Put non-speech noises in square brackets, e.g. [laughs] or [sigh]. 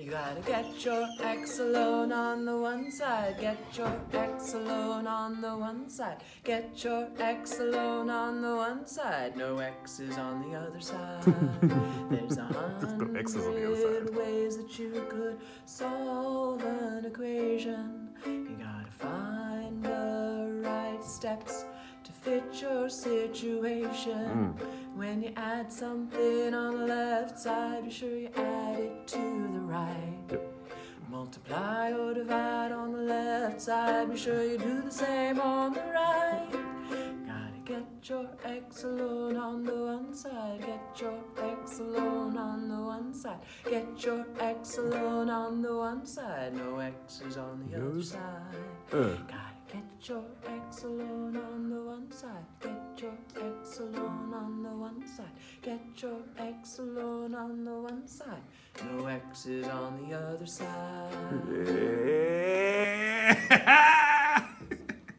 You gotta get your X alone on the one side, get your X alone on the one side, get your X alone on the one side, no X's on the other side. [laughs] There's a no X's on the other hundred side. ways that you could solve an equation. You gotta find the right steps fit your situation. When you add something on the left side, be sure you add it to the right. Yep. Multiply or divide on the left side, be sure you do the same on the right. Gotta get your X alone on the one side, get your X alone on the one side, get your X alone on the one side, no X's on the other side. Uh, get your X alone on the one side. Get your X alone on the one side. Get your X alone on the one side. No X's on the other side. [laughs]